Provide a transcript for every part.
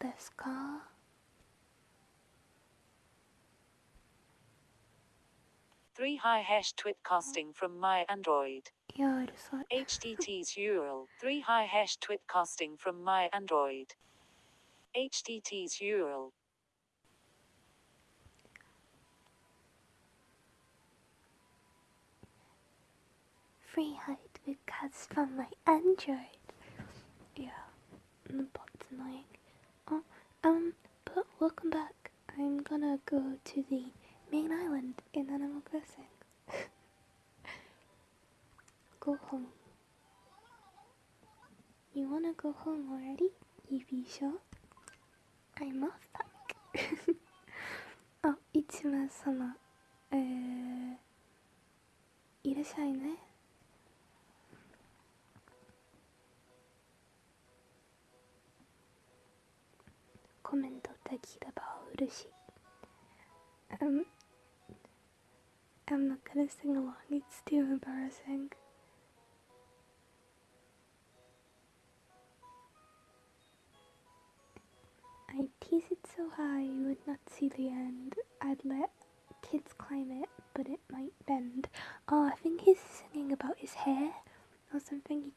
desu ka? Three high hash twit casting from my Android. いや、うるさい。 HTT's URL. Three high hash twit casting from my Android. HTT's URL. Free height because from my Android. Yeah, the bot's annoying. Oh, um, but welcome back. I'm gonna go to the main island in Animal Crossing. go home. You wanna go home already? You be sure? I'm off back. oh, Ichima sama. えー、いらっしゃいね。 メントできれば嬉しい。Um, I'm not gonna sing along, it's too embarrassing. I tease it so high you would not see the end. I'd let kids climb it, but it might bend. Oh, I think he's singing about his hair or something.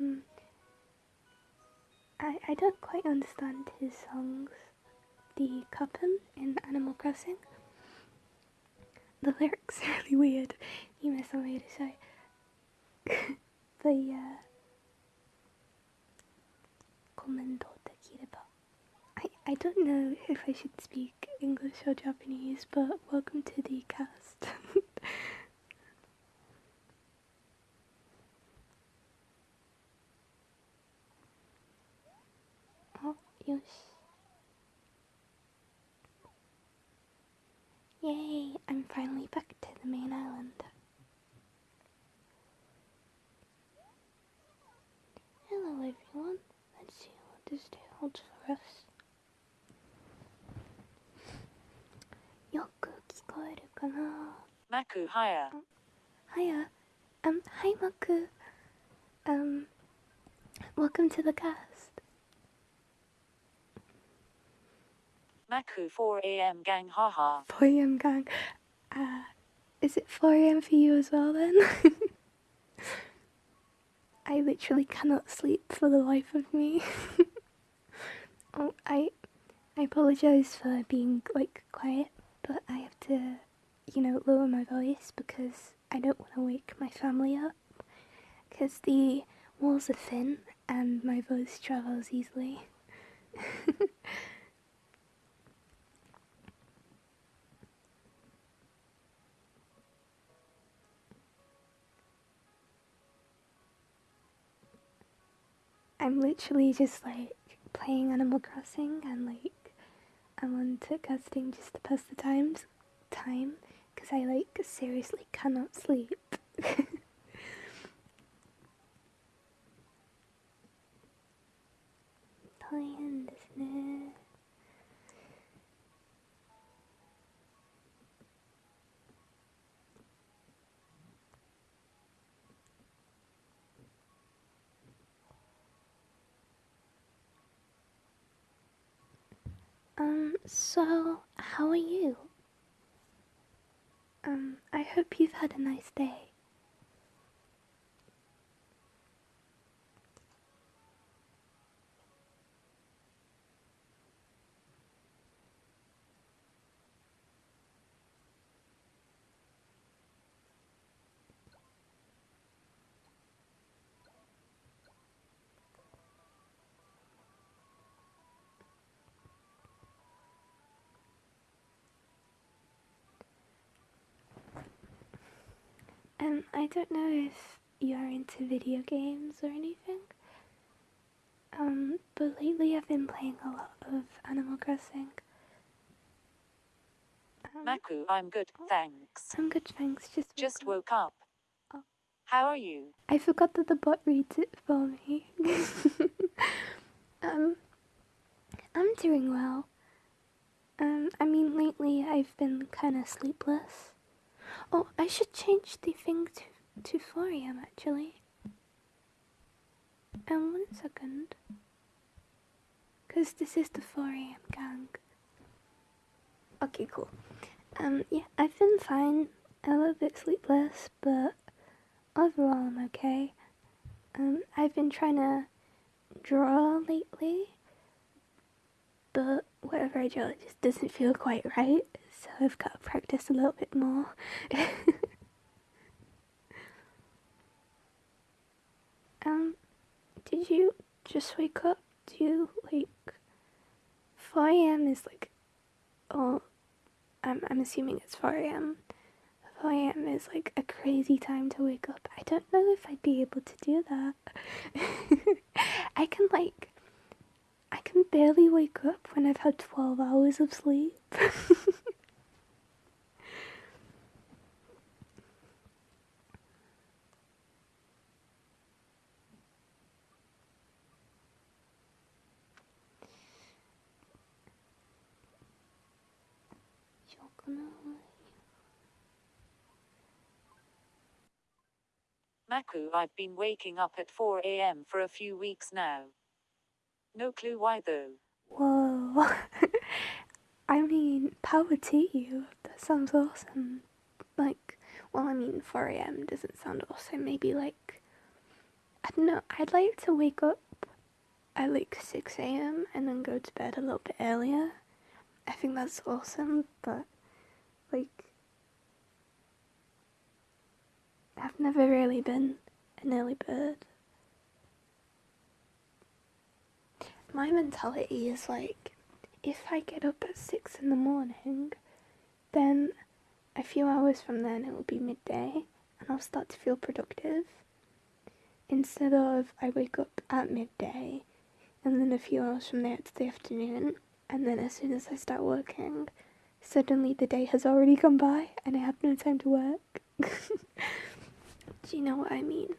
Um, I, I don't quite understand his songs. The Cuppen in Animal Crossing. The lyrics are really weird. You miss way to say. the uh, comment I, I don't know if I should speak English or Japanese, but welcome to な Maku higher. Hiya. Um, hi Maku. Um, welcome to the cast. Maku 4 a.m. gang haha. 4 a.m. gang. Uh, is it 4 a.m. for you as well then? I literally cannot sleep for the life of me. oh, I, I apologize for being like quiet, but I have to, you know, lower my voice because I don't want to wake my family up. Because the walls are thin and my voice travels easily. I'm literally just like playing Animal Crossing and like I'm on to casting just to pass the times time because I like seriously cannot sleep. 大変ですね。Um, so how are you? Um, I hope you've had a nice day. Um, I don't know if you're into video games or anything. Um, but lately I've been playing a lot of Animal Crossing. Um, Maku, I'm good, thanks. I'm good, thanks. Just Just woke up. woke up. Oh. How are you? I forgot that the bot reads it for me. um, I'm doing well. Um, I mean, lately I've been kind of sleepless. Oh, I should change the thing to to 4 a.m. actually. Um, one second. because this is the 4 a.m. gang. Okay, cool. Um, yeah, I've been fine. A little bit sleepless, but overall I'm okay. Um, I've been trying to draw lately, but whatever I draw it just doesn't feel quite right, so I've got to practice a little bit more. um, did you just wake up? Do you, like, 4 a.m. is like, oh, I'm, I'm assuming it's 4 a.m. 4 a.m. is like a crazy time to wake up. I don't know if I'd be able to do that. I can like, I can barely wake up when I've had 12 hours of sleep. I've been waking up at 4 am for a few weeks now. No clue why though. Whoa. I mean, power to you. That sounds awesome. Like, well, I mean, 4 a.m. doesn't sound awesome. Maybe like, I don't know. I'd like to wake up at like 6 a.m. and then go to bed a little bit earlier. I think that's awesome, but like, I've never really been an early bird. My mentality is like, if I get up at six in the morning, then a few hours from then it will be midday and I'll start to feel productive. Instead of I wake up at midday and then a few hours from there it's the afternoon and then as soon as I start working, suddenly the day has already gone by and I have no time to work. Do you know what I mean?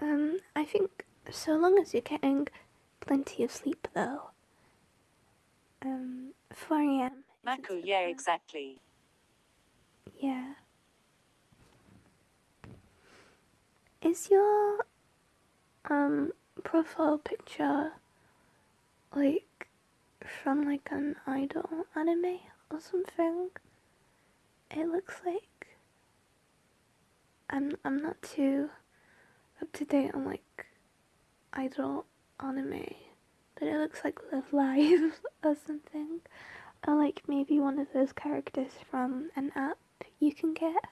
Um, I think so long as you're getting plenty of sleep, though. Um, 4 a.m. Maku, yeah, exactly. Yeah. Is your um profile picture like from like an idol anime or something? It looks like I'm I'm not too up to date on like idol anime, but it looks like Love Live or something, or like maybe one of those characters from an app you can get.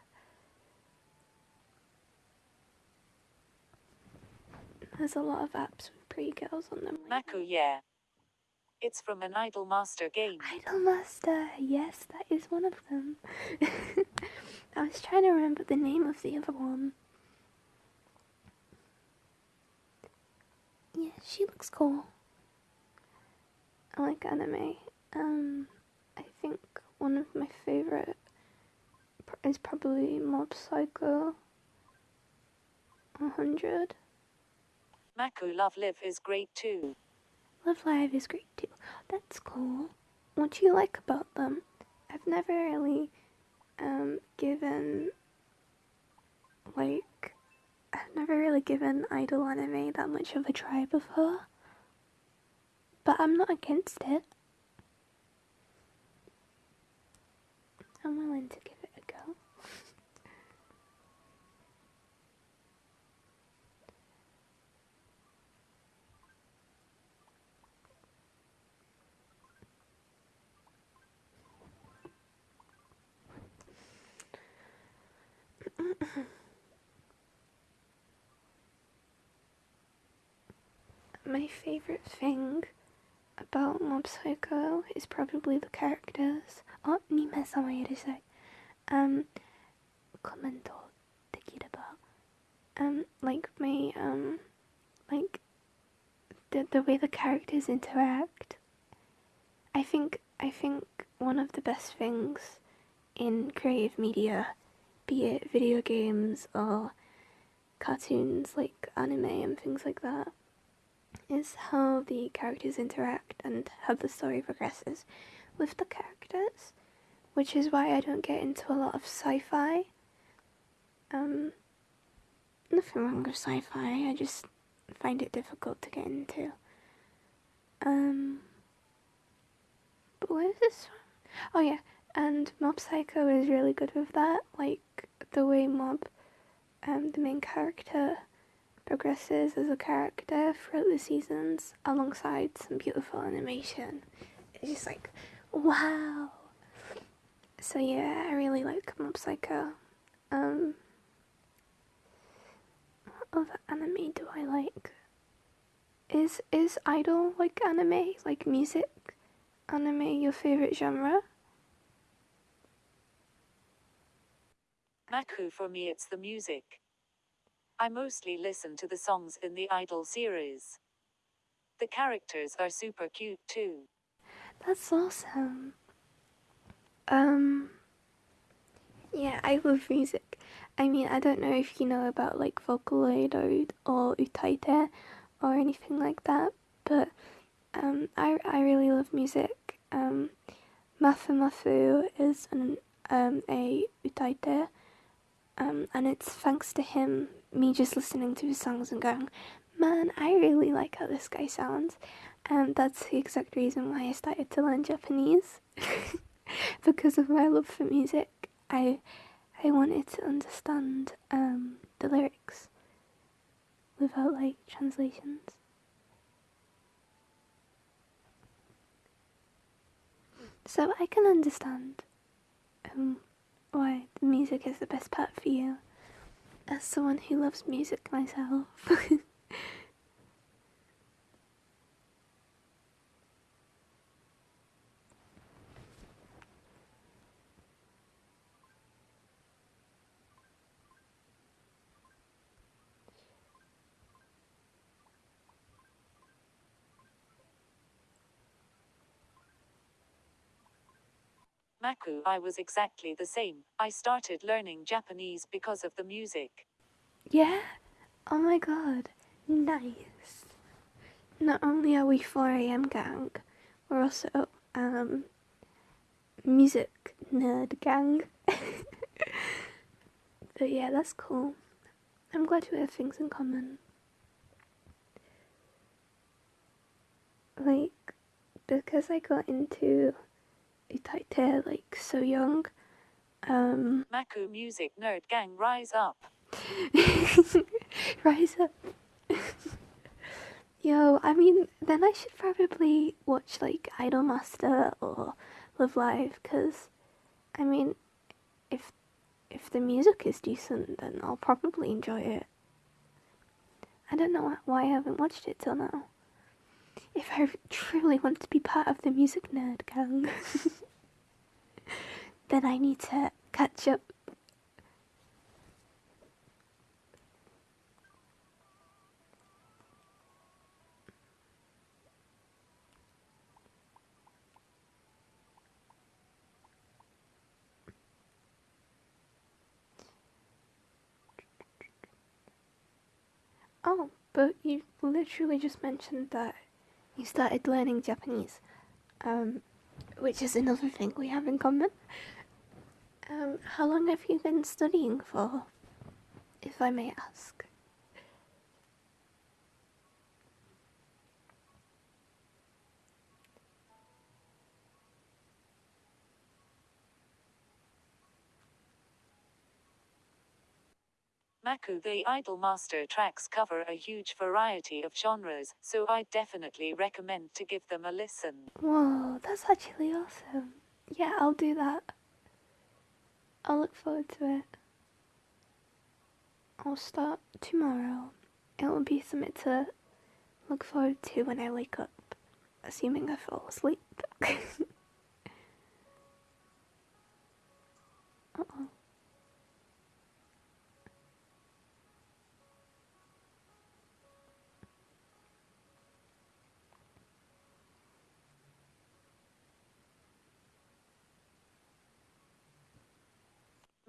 There's a lot of apps with pretty girls on them. Maku, yeah. It's from an Idolmaster game. Idolmaster, yes, that is one of them. I was trying to remember the name of the other one. Yeah, she looks cool. I like anime. Um, I think one of my favorite is probably Mob Psycho 100. Maku Love Live is great too. Love Live is great too. That's cool. What do you like about them? I've never really um, given like I've never really given idol anime that much of a try before. But I'm not against it. I'm willing to give it a go. My favorite thing about Mob Psycho is probably the characters. Oh, 2名様いらっしゃい。Um, コメントできれば。Um, like my, um, like, the, the way the characters interact. I think, I think one of the best things in creative media be it video games or cartoons like anime and things like that, is how the characters interact and how the story progresses with the characters, which is why I don't get into a lot of sci-fi. Um, nothing wrong with sci-fi, I just find it difficult to get into. Um, but where is this from? Oh yeah, and Mob Psycho is really good with that. Like the way Mob, um, the main character, progresses as a character throughout the seasons, alongside some beautiful animation. It's just like, wow. So yeah, I really like Mob Psycho. Um, what other anime do I like? Is is idol like anime, like music anime your favorite genre? Maku for me it's the music. I mostly listen to the songs in the Idol series. The characters are super cute too. That's awesome. Um yeah, I love music. I mean, I don't know if you know about like Vocaloid or, or Utaite or anything like that, but um, I, I really love music. Um, Mafu Mafu is an, um, a Utaite, um, and it's thanks to him, me just listening to his songs and going, man, I really like how this guy sounds. And that's the exact reason why I started to learn Japanese. because of my love for music. I I wanted to understand um, the lyrics without like translations. So I can understand um, why the music is the best part for you, as someone who loves music myself. Maku, I was exactly the same. I started learning Japanese because of the music. Yeah? Oh my god. Nice. Not only are we 4am gang, we're also um music nerd gang. but yeah, that's cool. I'm glad we have things in common. Like, because I got into Utaite like so young, um, Maku Music Nerd Gang Rise Up. Rise up. Yo, I mean, then I should probably watch like Idolmaster or Love Live, cause, I mean, if if the music is decent, then I'll probably enjoy it. I don't know why I haven't watched it till now. If I truly want to be part of the music nerd gang, then I need to catch up. Oh, but you literally just mentioned that you started learning Japanese, um, which is another thing we have in common. Um, how long have you been studying for, if I may ask? Maku the Idolmaster tracks cover a huge variety of genres, so I definitely recommend to give them a listen. Whoa, that's actually awesome. Yeah, I'll do that. I'll look forward to it. I'll start tomorrow. It will be something to look forward to when I wake up, assuming I fall asleep. uh oh.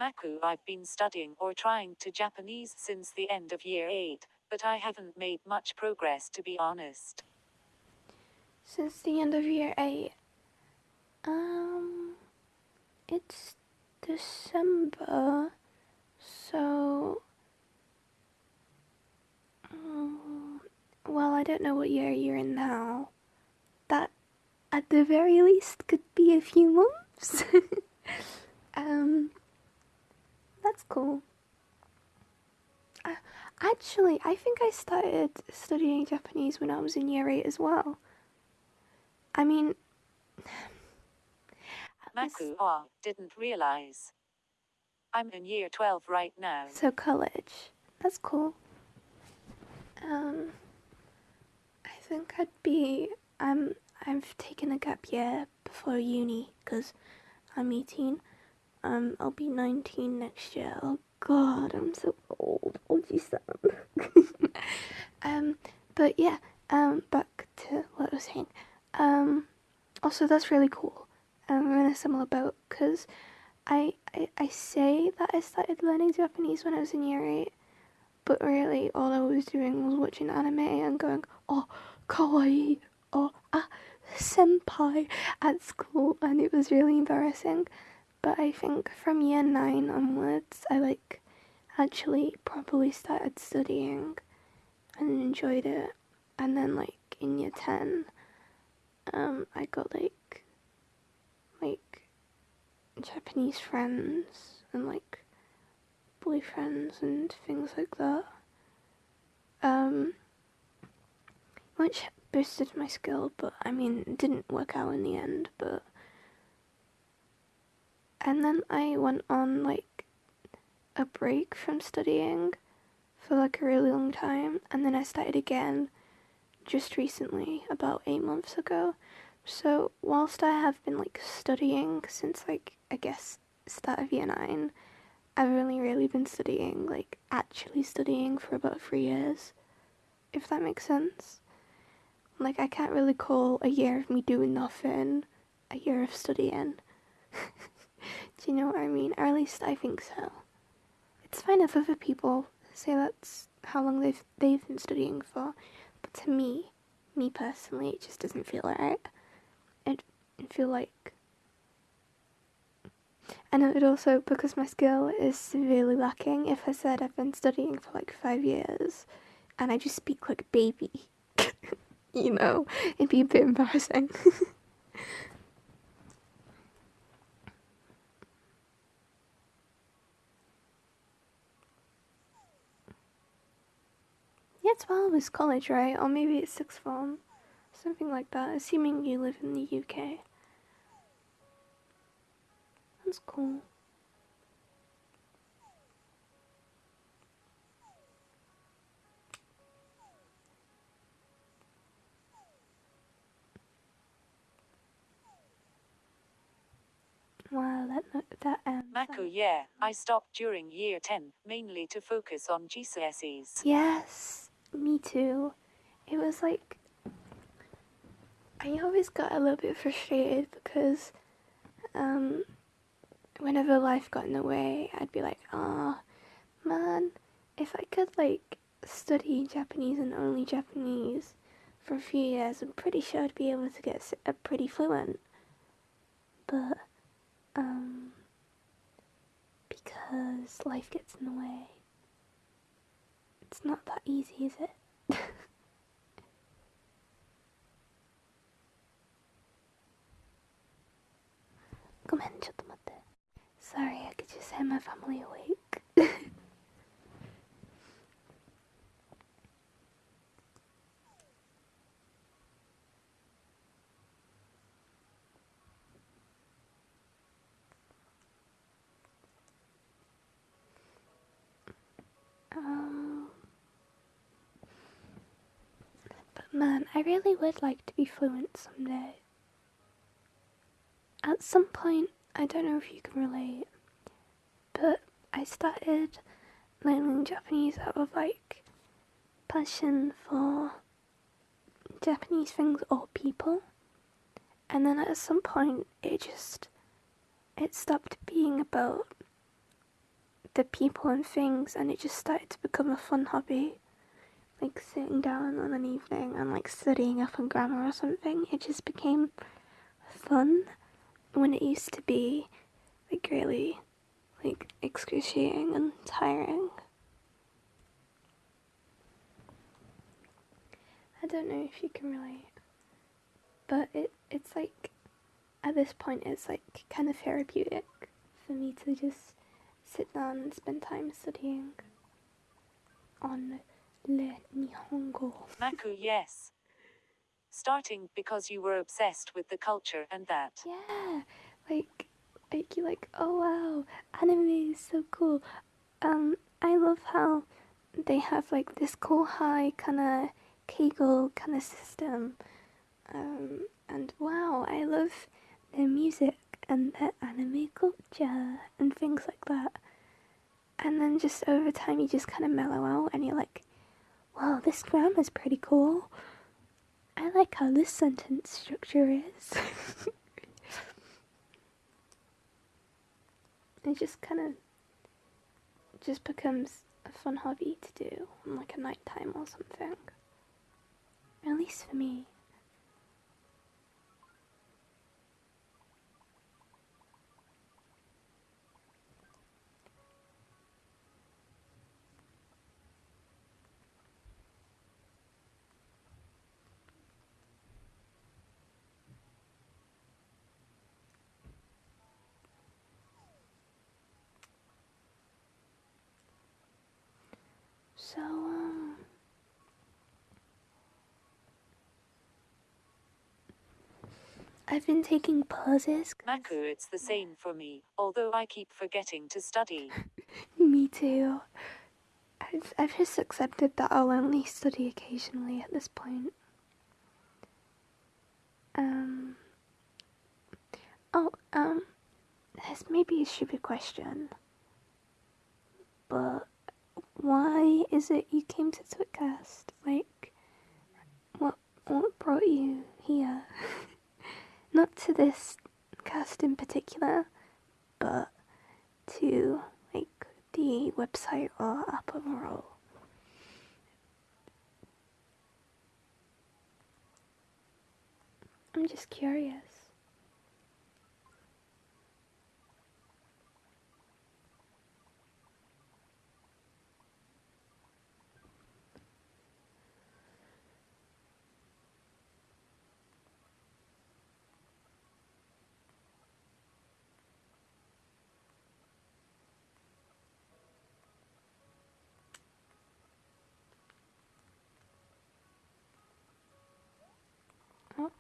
Maku I've been studying or trying to Japanese since the end of year 8, but I haven't made much progress to be honest. Since the end of year 8, um, it's December, so um, well, I don't know what year you're in now. That, at the very least, could be a few months. um, that's cool. Uh, actually, I think I started studying Japanese when I was in year 8 as well. I mean, Maku ah, didn't realize. I'm in year 12 right now. so college. That's cool. Um, I think I'd be. I'm. I've taken a gap year before uni because I'm 18. Um, I'll be 19 next year. Oh God, I'm so old. Oji-san. um, but yeah. Um, back to what I was saying. Um, also that's really cool. Um, I'm in a similar boat because I, I I say that I started learning Japanese when I was in year eight, but really all I was doing was watching anime and going, oh, kawaii, oh, ah, senpai at school, and it was really embarrassing. But I think from year nine onwards, I like actually properly started studying and enjoyed it. And then like in year ten, um, I got like like Japanese friends and like boyfriends and things like that. Um, which boosted my skill, but I mean, it didn't work out in the end. But and then I went on like a break from studying for like a really long time, and then I started again just recently, about eight months ago. So whilst I have been like studying since like I guess start of year nine, I've only really been studying like actually studying for about three years, if that makes sense. Like I can't really call a year of me doing nothing a year of studying. Do you know what I mean? Or at least I think so. It's fine if other people say that's how long they've they've been studying for, but to me, me personally, it just doesn't feel right. It, feel like. And it would also because my skill is severely lacking. If I said I've been studying for like five years, and I just speak like baby, you know, it'd be a bit embarrassing. yeah, twelve is college, right? Or maybe it's sixth form, something like that. Assuming you live in the UK. That's cool. Wow, that that um. Maku yeah, I stopped during year 10, mainly to focus on GCSEs. Yes, me too. It was like I always got a little bit frustrated because um whenever life got in the way, I'd be like, "Ah, man, if I could like study Japanese and only Japanese for a few years, I'm pretty sure I'd be able to get s- uh, pretty fluent." But um because life gets in the way. It's not that easy, is it? Sorry, I could just send my family away. I really would like to be fluent someday. At some point, I don't know if you can relate, but I started learning Japanese out of like passion for Japanese things or people. And then at some point, it just it stopped being about the people and things, and it just started to become a fun hobby. Like sitting down on an evening and like studying up on grammar or something. It just became fun when it used to be like really like excruciating and tiring. I don't know if you can relate, but it it's like at this point it's like kind of therapeutic for me to just sit down and spend time studying on le Nihongo. Maku, yes. Starting because you were obsessed with the culture and that. Yeah, like like you like oh wow, anime is so cool. Um, I love how they have like this cool high kind of Kegel kind of system. Um, and wow, I love their music and their anime culture and things like that. And then just over time, you just kind of mellow out and you're like, wow, this grammar's pretty cool. I like how this sentence structure is. it just kind of just becomes a fun hobby to do on like a night time or something. At least for me. So, um, I've been taking pauses. Maku, it's the same for me, although I keep forgetting to study. Me too. I've, I've just accepted that I'll only study occasionally at this point. Um. Oh, um. This may be a stupid question. But why is it you came to Twitcast? Like, what, what brought you here? Not to this cast in particular, but to like the website or app overall. I'm just curious. Oh.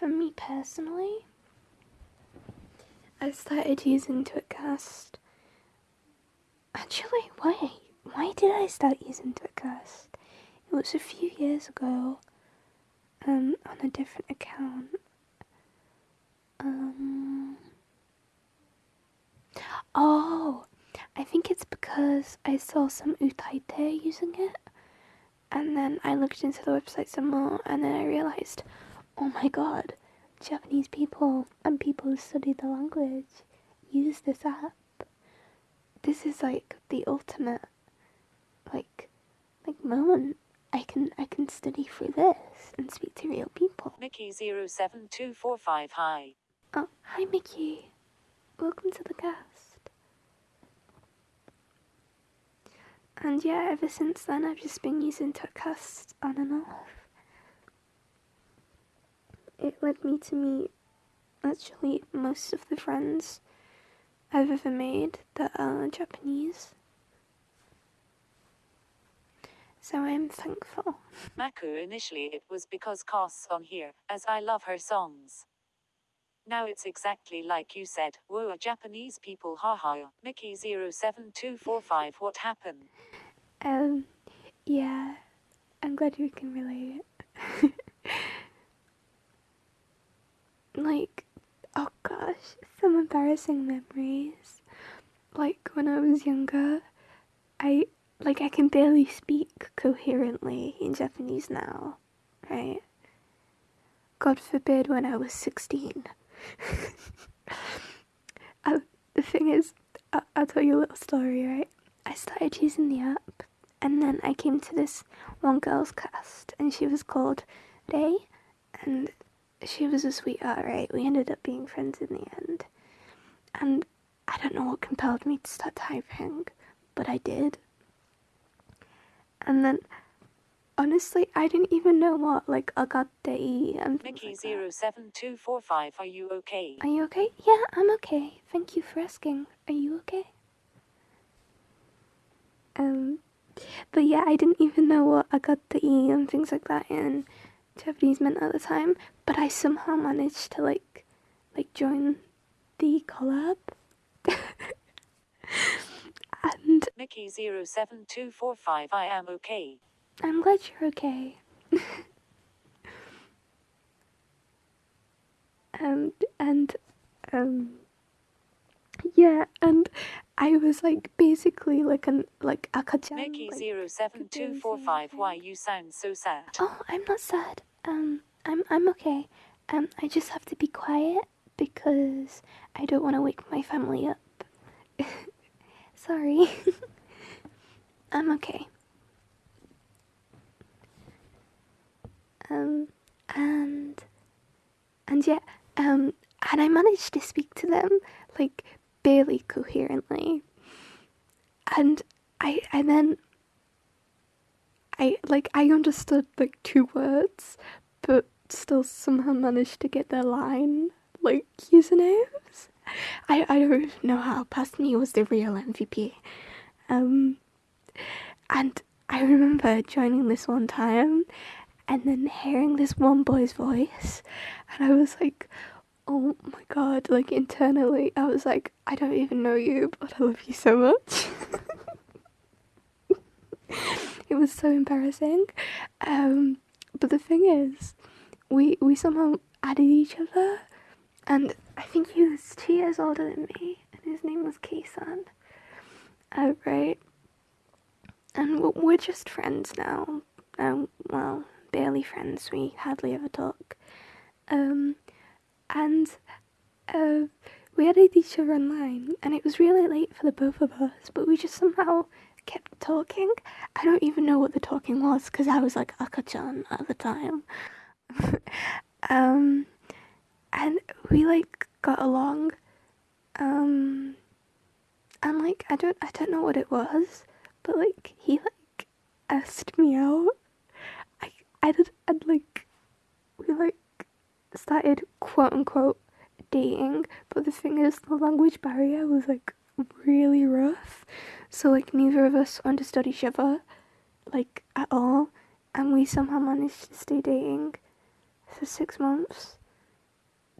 For me personally, I started using Twitcast. Actually, why? Why did I start using Twitcast? It was a few years ago, um, on a different account. Um. Oh, I think it's because I saw some utaite using it, and then I looked into the website some more, and then I realized, oh my god, Japanese people and people who study the language use this app. This is like the ultimate, like, like moment. I can I can study through this and speak to real people. Mickey07245 Hi. Oh, hi Mickey. Welcome to the cast. And yeah, ever since then I've just been using Twitcast on and off. It led me to meet actually most of the friends I've ever made that are Japanese. So I'm thankful. Maku, initially it was because costs on here, as I love her songs. Now it's exactly like you said, whoa, Japanese people, haha. Mickey07245, what happened? Um, yeah, I'm glad you can relate. Like, oh gosh, some embarrassing memories. Like when I was younger, I like I can barely speak coherently in Japanese now, right? God forbid when I was 16. uh, the thing is, I- I'll tell you a little story, right? I started using the app, and then I came to this one girl's cast, and she was called Ray, and she was a sweetheart, right? We ended up being friends in the end. and I don't know what compelled me to start typing, but I did. And then, honestly, I didn't even know what like agate and things Mickey like that. zero seven two four five. Are you okay? Are you okay? Yeah, I'm okay. Thank you for asking. Are you okay? Um, but yeah, I didn't even know what agate and things like that in Japanese meant at the time. But I somehow managed to like, like join the collab. and Mickey zero seven two four five. I am okay. I'm glad you're okay. and and um, yeah, and I was like basically like an like akachan. Mickey like, zero seven two four five. Why you sound so sad? Oh, I'm not sad. Um, I'm I'm okay. Um, I just have to be quiet because I don't want to wake my family up. Sorry. I'm okay. Um, and and yeah, um, and I managed to speak to them like barely coherently, and I and then I like I understood like two words, but still somehow managed to get their line like usernames. I I don't know how. Past me was the real MVP. Um, and I remember joining this one time, and then hearing this one boy's voice, and I was like, oh my god! Like internally, I was like, I don't even know you, but I love you so much. it was so embarrassing. Um, but the thing is, we we somehow added each other, and I think he was two years older than me, and his name was Keisan. Uh, right. And we're- we're just friends now. Um, well, barely friends. We hardly ever talk. Um, and uh, we added each other online, and it was really late for the both of us, but we just somehow kept talking. I don't even know what the talking was because I was like akachan at the time. um, and we like got along. Um, and like I don't I don't know what it was, but like he like asked me out. I I did and like we like started quote unquote dating, but the thing is the language barrier was like really rough. So like neither of us understood each other like at all and we somehow managed to stay dating for six months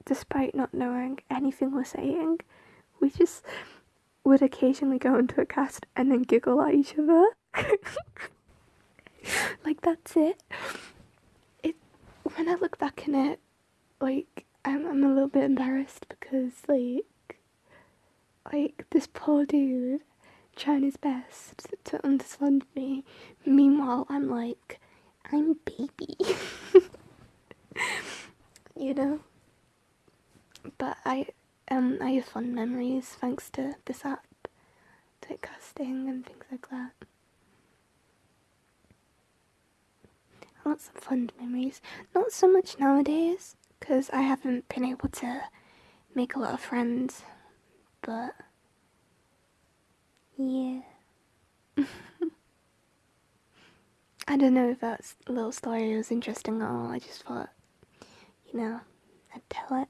despite not knowing anything we're saying. We just would occasionally go into a cast and then giggle at each other. like that's it. It when I look back in it, like I'm I'm a little bit embarrassed because like like this poor dude trying his best to understand me. Meanwhile I'm like I'm baby. you know? But I um I have fun memories thanks to this app, to casting and things like that. Lots of fun memories. Not so much nowadays, because I haven't been able to make a lot of friends. But yeah. I don't know if that little story was interesting at all. I just thought, you know, I'd tell it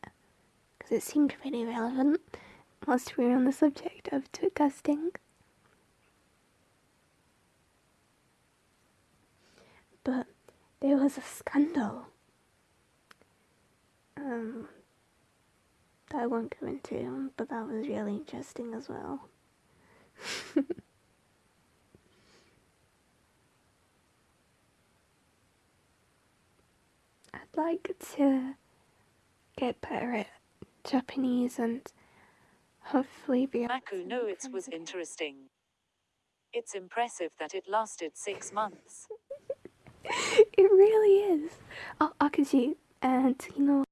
because it seemed pretty relevant whilst we were on the subject of tweetcasting. But there was a scandal um, that I won't go into, but that was really interesting as well. I'd like to get better at Japanese and hopefully be able Maku it was interesting. It's impressive that it lasted six months. it really is. Oh, Akaji and you know